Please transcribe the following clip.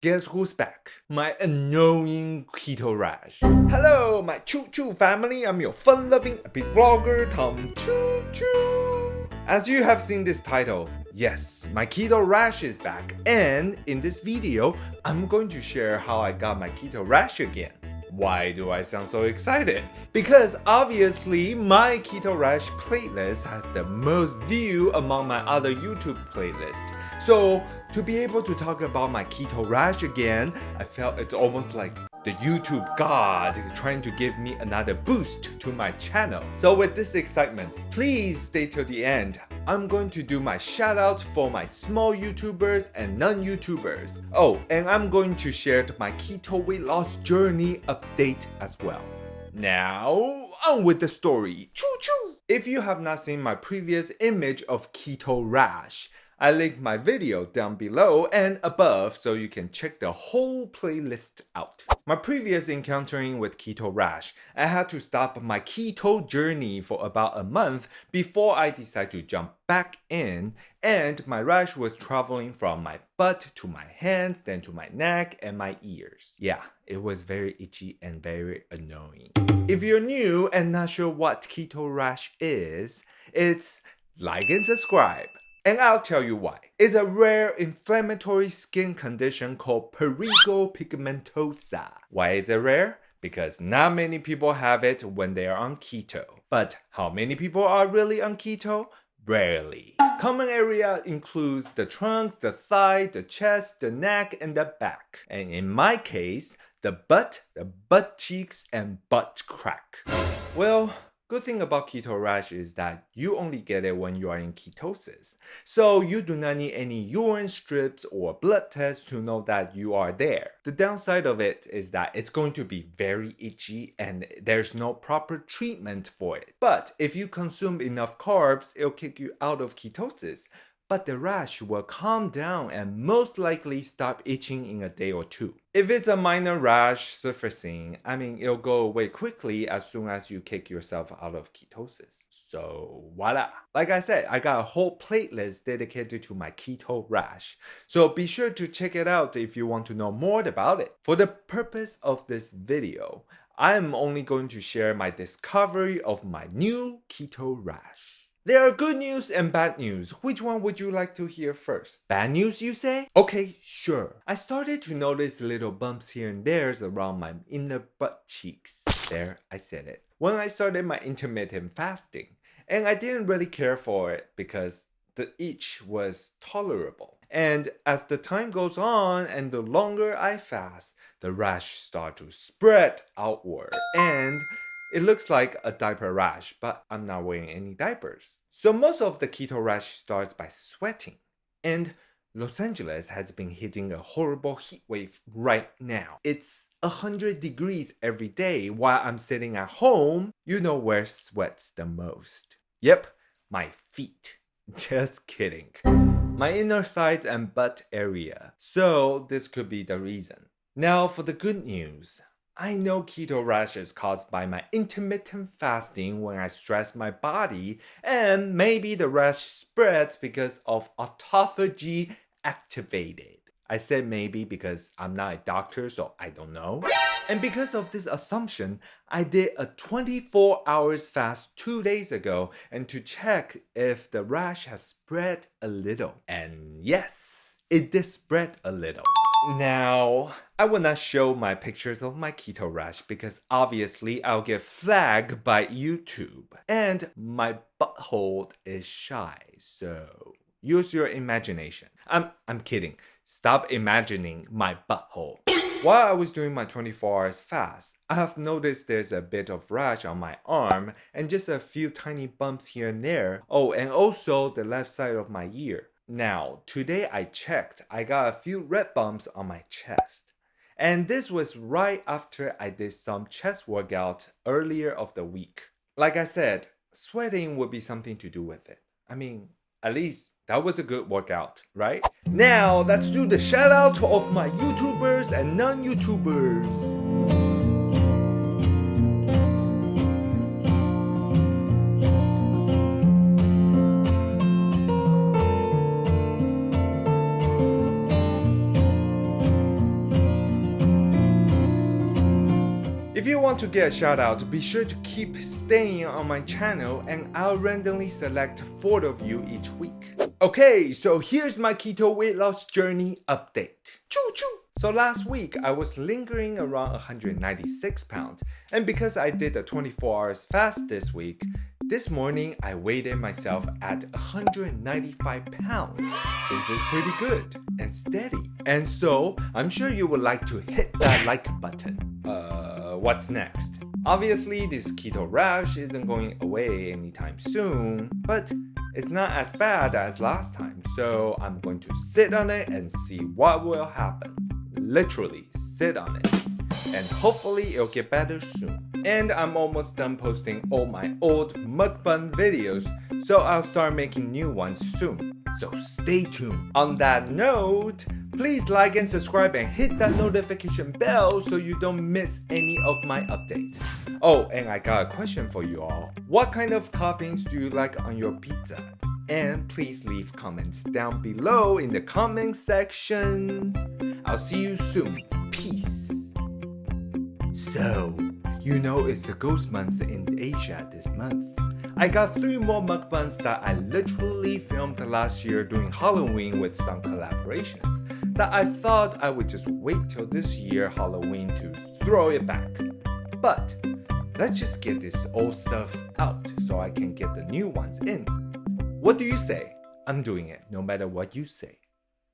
Guess who's back? My annoying keto rash. Hello, my choo choo family. I'm your fun loving epic vlogger, Tom Choo Choo. As you have seen this title, yes, my keto rash is back. And in this video, I'm going to share how I got my keto rash again. Why do I sound so excited? Because obviously my Keto Rash playlist has the most view among my other YouTube playlists. So to be able to talk about my Keto Rash again, I felt it's almost like the YouTube god trying to give me another boost to my channel. So with this excitement, please stay till the end. I'm going to do my shoutouts for my small YouTubers and non-YouTubers. Oh, and I'm going to share my keto weight loss journey update as well. Now, on with the story. Choo choo! If you have not seen my previous image of keto rash, I link my video down below and above so you can check the whole playlist out. My previous encountering with keto rash, I had to stop my keto journey for about a month before I decided to jump back in and my rash was traveling from my butt to my hands, then to my neck and my ears. Yeah, it was very itchy and very annoying. If you're new and not sure what keto rash is, it's like and subscribe. And I'll tell you why. It's a rare inflammatory skin condition called prurigo pigmentosa. Why is it rare? Because not many people have it when they are on keto. But how many people are really on keto? Rarely. Common area includes the trunk, the thigh, the chest, the neck, and the back. And in my case, the butt, the butt cheeks, and butt crack. Well, Good thing about keto rash is that you only get it when you are in ketosis. So you do not need any urine strips or blood tests to know that you are there. The downside of it is that it's going to be very itchy and there's no proper treatment for it. But if you consume enough carbs, it'll kick you out of ketosis but the rash will calm down and most likely stop itching in a day or two. If it's a minor rash surfacing, I mean, it'll go away quickly as soon as you kick yourself out of ketosis. So voila. Like I said, I got a whole playlist dedicated to my keto rash. So be sure to check it out if you want to know more about it. For the purpose of this video, I am only going to share my discovery of my new keto rash. There are good news and bad news. Which one would you like to hear first? Bad news, you say? Okay, sure. I started to notice little bumps here and there around my inner butt cheeks. There, I said it. When I started my intermittent fasting, and I didn't really care for it because the itch was tolerable. And as the time goes on and the longer I fast, the rash start to spread outward and it looks like a diaper rash, but I'm not wearing any diapers. So most of the keto rash starts by sweating. And Los Angeles has been hitting a horrible heat wave right now. It's 100 degrees every day while I'm sitting at home. You know where sweats the most. Yep, my feet. Just kidding. My inner thighs and butt area. So this could be the reason. Now for the good news. I know keto rash is caused by my intermittent fasting when I stress my body, and maybe the rash spreads because of autophagy activated. I said maybe because I'm not a doctor, so I don't know. And because of this assumption, I did a 24 hours fast two days ago and to check if the rash has spread a little. And yes, it did spread a little. Now, I will not show my pictures of my keto rash because obviously I'll get flagged by YouTube. And my butthole is shy, so use your imagination. I'm, I'm kidding. Stop imagining my butthole. While I was doing my 24 hours fast, I have noticed there's a bit of rash on my arm and just a few tiny bumps here and there. Oh, and also the left side of my ear. Now, today I checked, I got a few red bumps on my chest. And this was right after I did some chest workout earlier of the week. Like I said, sweating would be something to do with it. I mean, at least that was a good workout, right? Now, let's do the shout out of my YouTubers and non-YouTubers. You want to get a shout out, be sure to keep staying on my channel and I'll randomly select 4 of you each week. Okay, so here's my keto weight loss journey update. Choo choo! So last week, I was lingering around 196 pounds, and because I did a 24 hours fast this week, this morning I weighed myself at 195 pounds. This is pretty good and steady. And so, I'm sure you would like to hit that like button. What's next? Obviously, this keto rash isn't going away anytime soon, but it's not as bad as last time, so I'm going to sit on it and see what will happen. Literally, sit on it. And hopefully it'll get better soon. And I'm almost done posting all my old mukbang videos, so I'll start making new ones soon. So stay tuned. On that note, please like and subscribe and hit that notification bell so you don't miss any of my updates. Oh, and I got a question for you all. What kind of toppings do you like on your pizza? And please leave comments down below in the comment section. I'll see you soon. Peace. So, you know it's the ghost month in Asia this month. I got three more mukbangs that I literally filmed last year during Halloween with some collaborations that I thought I would just wait till this year Halloween to throw it back. But let's just get this old stuff out so I can get the new ones in. What do you say? I'm doing it no matter what you say.